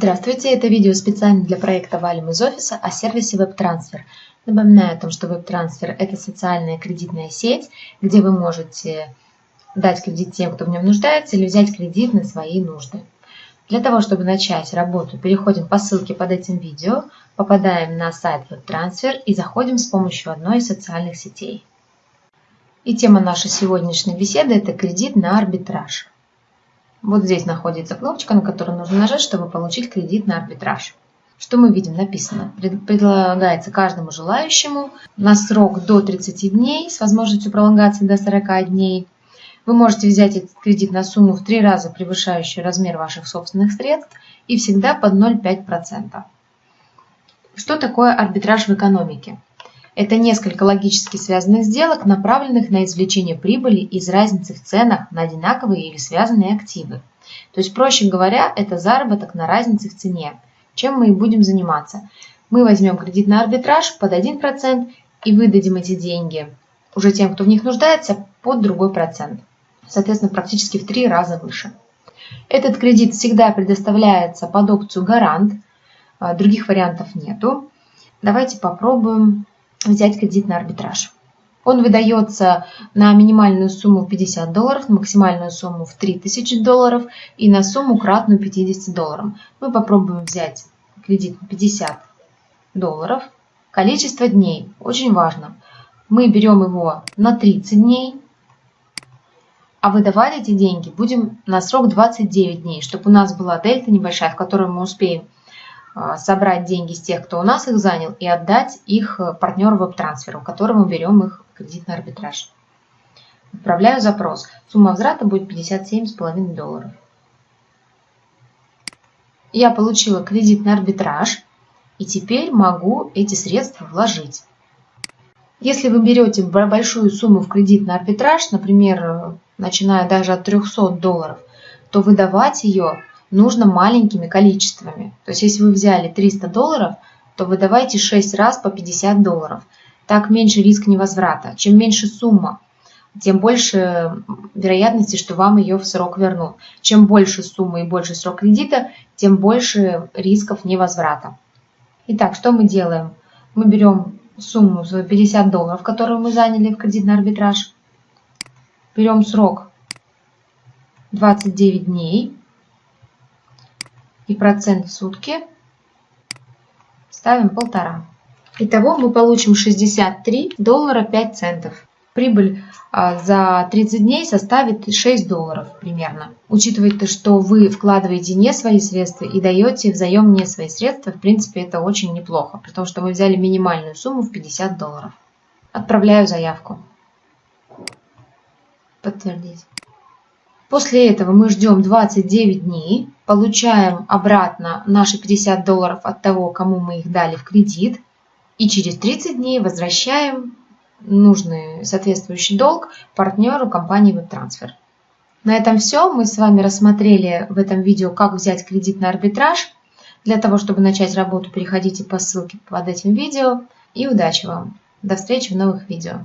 Здравствуйте, это видео специально для проекта «Валим из офиса» о сервисе WebTransfer. Напоминаю о том, что WebTransfer – это социальная кредитная сеть, где вы можете дать кредит тем, кто в нем нуждается, или взять кредит на свои нужды. Для того, чтобы начать работу, переходим по ссылке под этим видео, попадаем на сайт WebTransfer и заходим с помощью одной из социальных сетей. И тема нашей сегодняшней беседы – это кредит на арбитраж. Вот здесь находится кнопочка, на которую нужно нажать, чтобы получить кредит на арбитраж. Что мы видим? Написано, предлагается каждому желающему на срок до 30 дней с возможностью пролонгации до 40 дней. Вы можете взять этот кредит на сумму в три раза превышающую размер ваших собственных средств и всегда под 0,5%. Что такое арбитраж в экономике? Это несколько логически связанных сделок, направленных на извлечение прибыли из разницы в ценах на одинаковые или связанные активы. То есть, проще говоря, это заработок на разнице в цене. Чем мы и будем заниматься. Мы возьмем кредит на арбитраж под 1% и выдадим эти деньги уже тем, кто в них нуждается, под другой процент. Соответственно, практически в три раза выше. Этот кредит всегда предоставляется под опцию гарант. А, других вариантов нету. Давайте попробуем взять кредит на арбитраж. Он выдается на минимальную сумму 50 долларов, максимальную сумму в 3000 долларов и на сумму кратную 50 долларов. Мы попробуем взять кредит на 50 долларов. Количество дней очень важно. Мы берем его на 30 дней, а выдавать эти деньги будем на срок 29 дней, чтобы у нас была дельта небольшая, в которой мы успеем собрать деньги с тех, кто у нас их занял, и отдать их э, партнеру веб-трансферу, которому берем их кредит на арбитраж. Отправляю запрос. Сумма возврата будет 57,5 долларов. Я получила кредит на арбитраж, и теперь могу эти средства вложить. Если вы берете большую сумму в кредит на арбитраж, например, э, начиная даже от 300 долларов, то выдавать ее нужно маленькими количествами. То есть, если вы взяли 300 долларов, то выдавайте 6 раз по 50 долларов. Так меньше риск невозврата. Чем меньше сумма, тем больше вероятности, что вам ее в срок вернут. Чем больше сумма и больше срок кредита, тем больше рисков невозврата. Итак, что мы делаем? Мы берем сумму за 50 долларов, которую мы заняли в кредитный арбитраж. Берем срок 29 дней и процент в сутки ставим полтора. Итого мы получим 63 доллара 5 центов. Прибыль а, за 30 дней составит 6 долларов примерно. Учитывая, что вы вкладываете не свои средства и даете взаим не свои средства, в принципе это очень неплохо, потому что мы взяли минимальную сумму в 50 долларов. Отправляю заявку. Подтвердить. После этого мы ждем 29 дней, получаем обратно наши 50 долларов от того, кому мы их дали в кредит, и через 30 дней возвращаем нужный соответствующий долг партнеру компании WebTransfer. На этом все. Мы с вами рассмотрели в этом видео, как взять кредит на арбитраж. Для того, чтобы начать работу, переходите по ссылке под этим видео. И удачи вам! До встречи в новых видео!